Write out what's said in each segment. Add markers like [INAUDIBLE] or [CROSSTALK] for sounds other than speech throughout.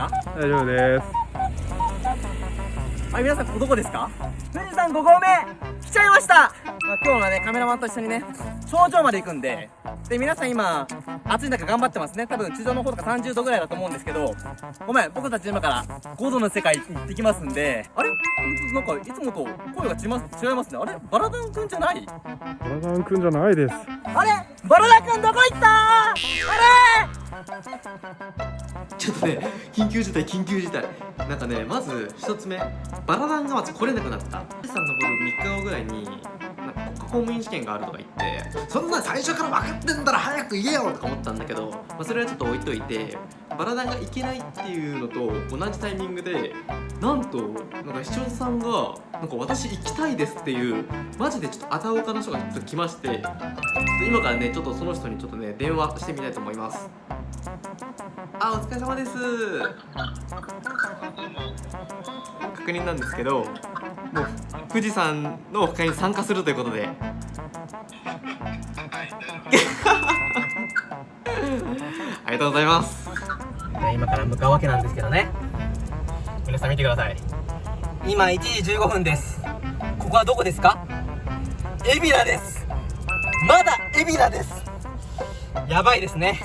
か？大丈夫です。はい皆さんここどこですか？富士山5合目来ちゃいました、まあ、今日はねカメラマンと一緒にね頂上まで行くんでで皆さん今暑い中頑張ってますね。多分地上の方とか30度ぐらいだと思うんですけどごめん僕たち今から5度の世界行ってきますんであれ？なんかいつもと声が違います違いますね。あれ？バラダンくんじゃない？バラダンくんじゃないです。あれ？バラダンくんどこ行った？あれ？ちょっとね緊急事態緊急事態なんかねまず一つ目バラダンがまず来れなくなった富士山登る3日後ぐらいになんか国家公務員試験があるとか言ってそんな最初から分かってんだら早く言えよとか思ったんだけど、まあ、それはちょっと置いといてバラダンが行けないっていうのと同じタイミングでなんとなんか視聴者さんがなんか私行きたいですっていうマジでちょっとあたおかの人がちょっと来まして今からねちょっとその人にちょっとね電話してみたいと思いますあお疲れ様です。確認なんですけどもう富士山のオフ会に参加するということで。[LAUGHS] ありがとうございます。今から向かうわけなんですけどね。皆さん見てください。今1時15分です。ここはどこですか？海老名です。まだ海老名です。やばいですね。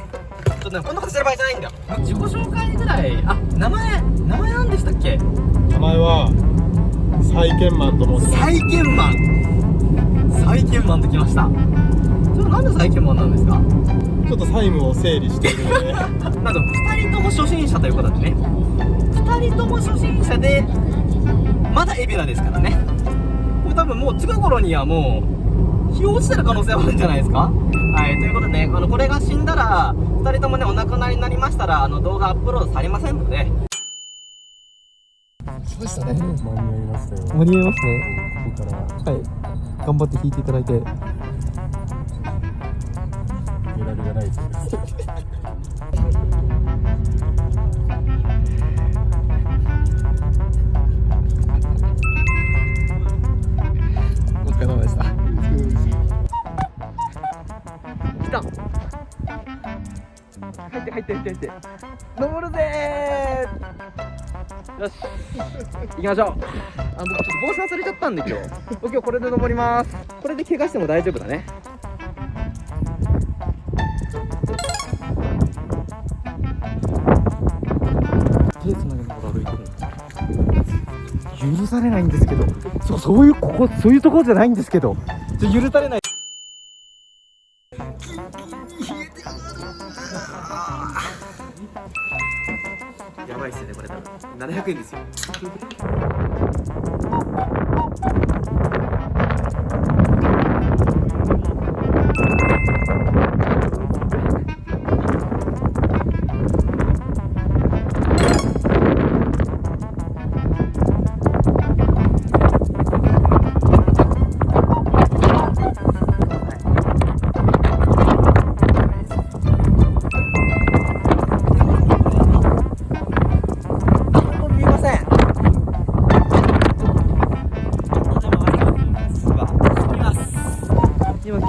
ちょっとねこんなことしてる場合じゃないんだよ。自己紹介ぐらいあ名前名前何でしたっけ？名前は債権マンと申します。債権マン。債権マンときました。それなんで債権マンなんですか？ちょっと債務を整理しているので。[LAUGHS] なんと2人とも初心者ということでね。2人とも初心者でまだ海老名ですからね。これ多分もう近頃にはもう日落ちてる可能性あるんじゃないですか？はいということでねあのこれが死んだら2人ともねお亡くなりになりましたらあの動画アップロードされませんので来ましたね。間に合いましたよ間に合いますね。ここからはい。頑張って弾いていただいて。揺らぎがないです入って入って入って。入って登るぜー。よし。行きましょう。あ僕ちょっと帽子忘れちゃったんで今日。僕今日これで登ります。これで怪我しても大丈夫だね。手つなげながら歩いてる？許されないんですけど。そう、そういう、ここ、そういうところじゃないんですけど。許されない。700円ですよ。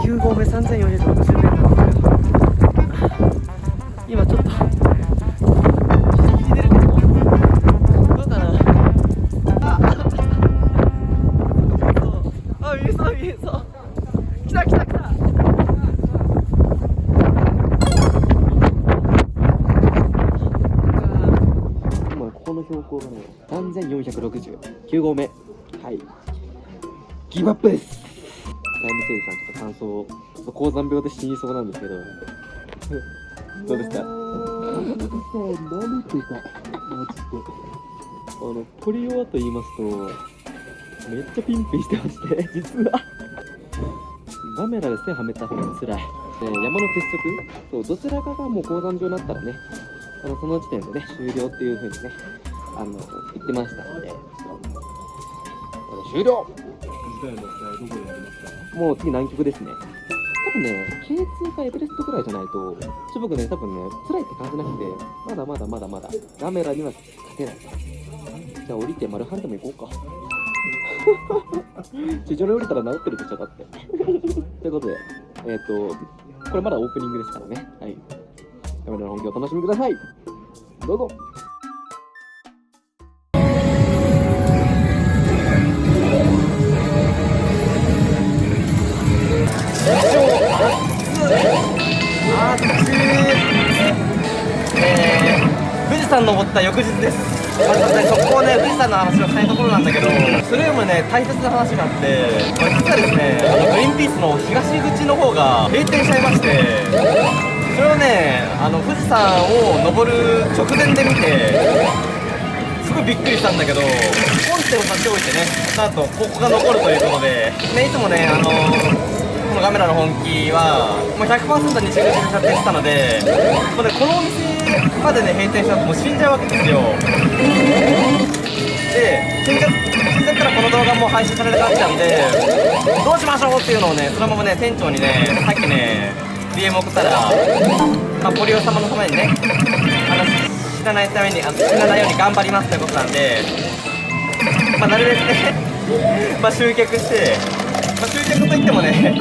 9合目3460メートル今ちょっとギリギリ出るけどどうかなあそうあ見えそう見えそう来た来た来た今この標高がね3469合目。はい。ギブアップです。タイムセイさんちょっと感想を高山病で死にそうなんですけど。どうですか？舐めてた。マジで。あのポリオはと言いますとめっちゃピンピンしてまして [LAUGHS] 実は。カメラで線はめた方が辛い。で山の鉄則？そうどちらかがもう高山病になったらねあのその時点でね終了っていう風にねあの言ってましたので。終了次回の試合どこでやりますか？もう次南極ですね。多分ね K2 かエベレストくらいじゃないとちょ僕ね多分ね辛いって感じなくてまだまだまだまだガメラには勝てない。じゃあ降りてマルハンでも行こうか。[LAUGHS] 地上に降りたら治ってるでしょだって。ということでえっ、とこれまだオープニングですからね。はい。カメラの本気をお楽しみください。どうぞ。山登った翌日です。まずねそこをね富士山の話をしたいところなんだけどそれよりもね大切な話があって、まあ、実はですねあのグリーンピースの東口の方が閉店しちゃいましてそれをねあの富士山を登る直前で見てすごいびっくりしたんだけど本店を差し置いてねなんとここが残るということで、ね、いつもねあのこのカメラの本気はもう100%西口で撮影したのでもう、ね、このお店までね閉店しちゃうともう死んじゃうわけですよ。で死んじゃ死んじゃったらこの動画も配信されなくなっちゃうんでどうしましょうっていうのをねそのままね店長にねさっきね DM 送ったら、まあ、ポリオ様のためにねあの死なないためにあの死なないように頑張りますということなんで、まあ、なるべくね、[LAUGHS] ま、集客して、まあ、集客といってもね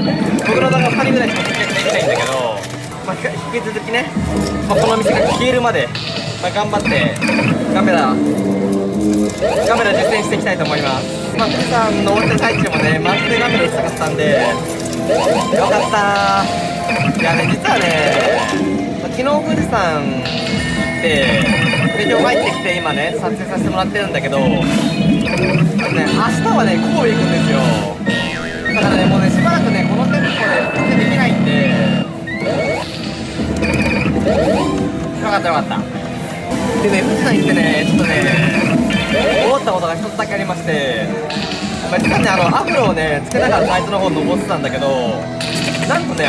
僕の動画2人ぐらいしか集客できないんだけど、まあ、引き続きね、まあ、この店が消えるまで、まあ、頑張ってカメラカメラ実践していきたいと思います、まあ、富士山登ってる最中もねマジでカメラ打ちたかったんでよかった。いやね実はね昨日富士山行ってで今日帰ってきて今ね撮影させてもらってるんだけどね明日はね神戸行くんですよ。だからねもうねしばらくねこのテンポでったよかった。でね富士山行ってねちょっとね思ったことが一つだけありまして、まあ、実はねあのアフロをねつけながらサイトの方登ってたんだけどなんとね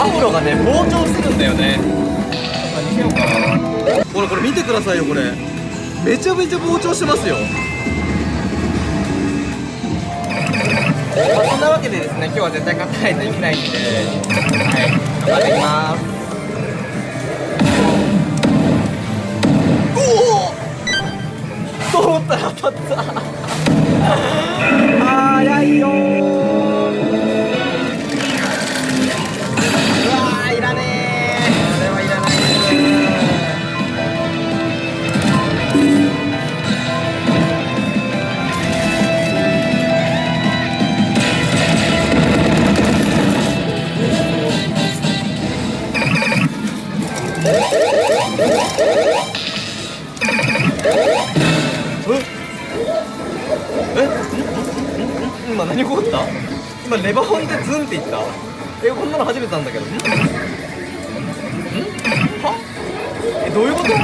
アフロがね膨張してるんだよね。ちょっとようかなほらこれ見てくださいよこれ。めちゃめちゃ膨張してますよ。まあ、そんなわけでですね今日は絶対勝たないといけないんではい頑張っていきますおお通ったら当たった。早いよー。うわーいらねー。これはいらな。いえ今何起こった？今レバホンでズンっていった？えこんなの初めてなんだけど。ん？んは？えどういうこと？えー。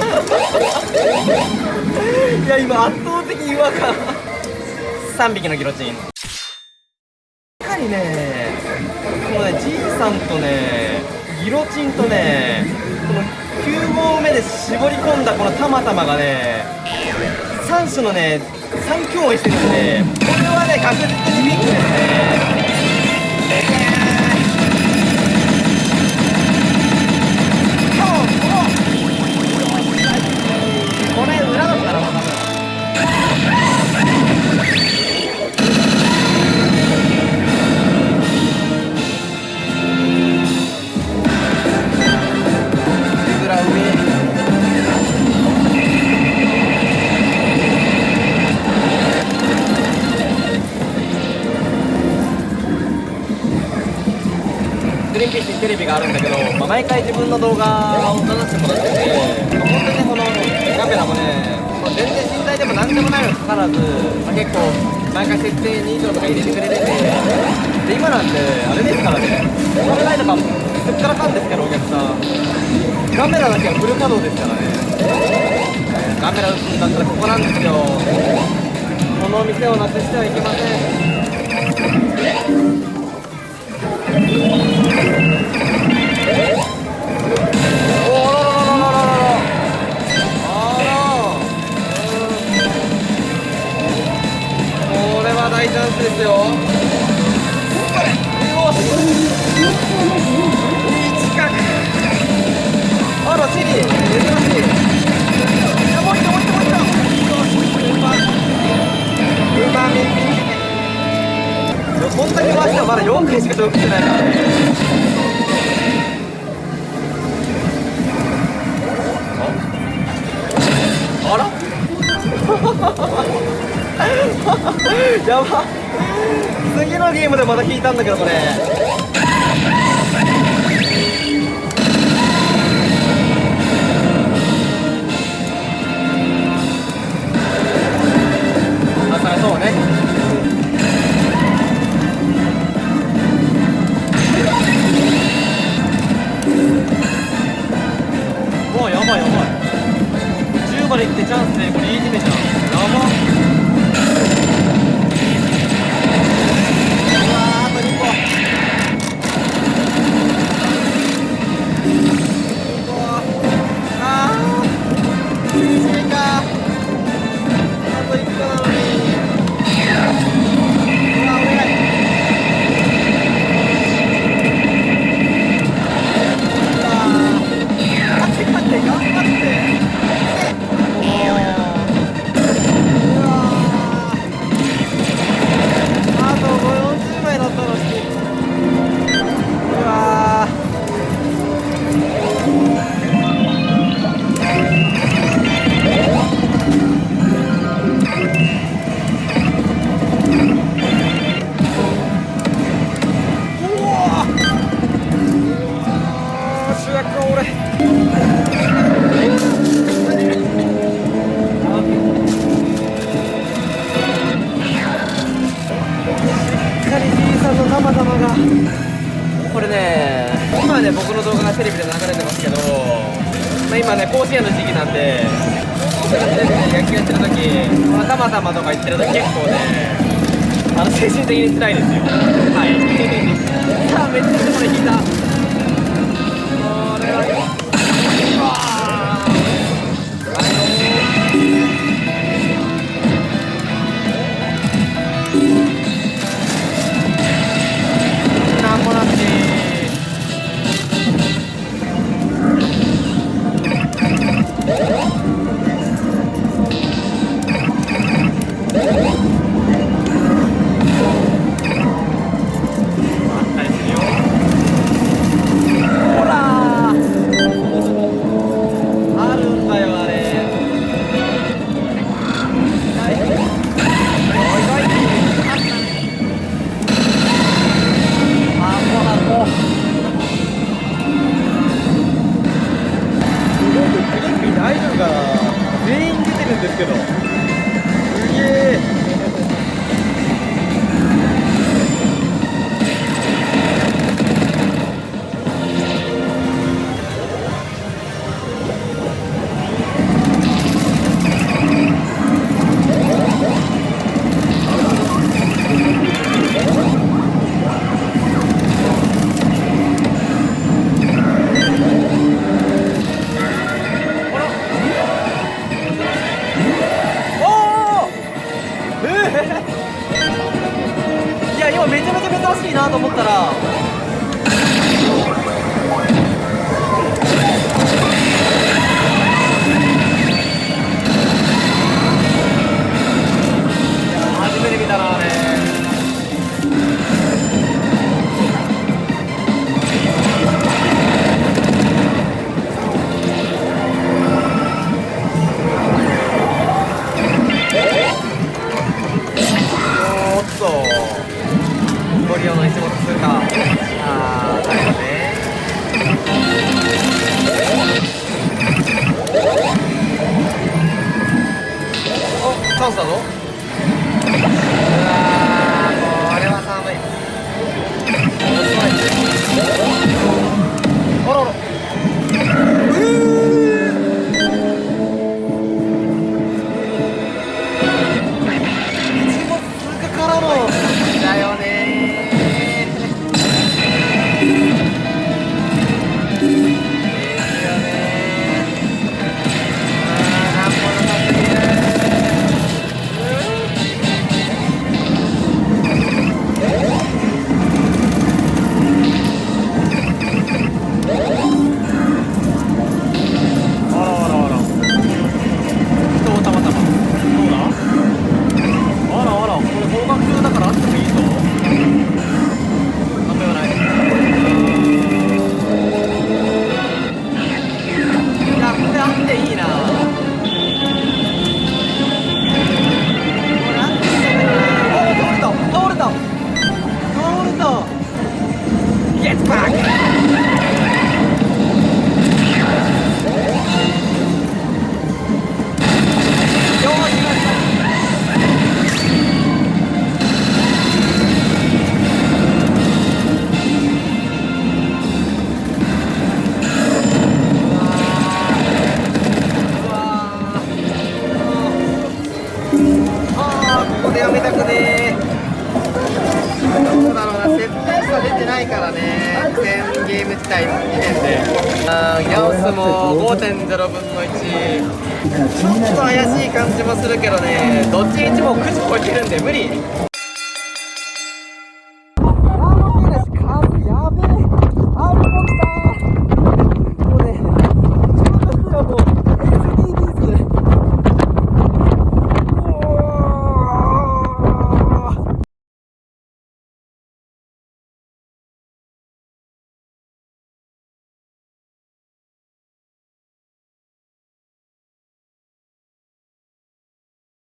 [LAUGHS] いや今圧倒的違和感。3匹のギロチン。しっかりねこのねじいさんとねギロチンとねこの9合目で絞り込んだこのたまたまがね3種のね3共演してるんでこれはね確実にビッグですね。毎回自分の動画を出させてもらってて、本当にこのカメラもね、全然信頼でも何でもないのにかかわらず、まあ、結構毎回設定2以上とか入れてくれててで今なんてあれですからねカメラとかすっからかんですからお客さん。カメラだけはフル稼働ですからね。カメラ打つんだったらここなんですよこの店をなくしてはいけません。大チャンスですよこんだけ回してもまだ4回しか得してないからのゲームでまた引いたんだけどこれ今ね甲子園の時期なんで高校生が野球やってる時このたまたまとか言ってると結構ねあの精神的に辛いですよ。はい。[LAUGHS] あめっちゃでも引いた。全員出てるんですけど。いなと思ったら怪しい感じもするけどねどっちにしても9時超えてるんで無理。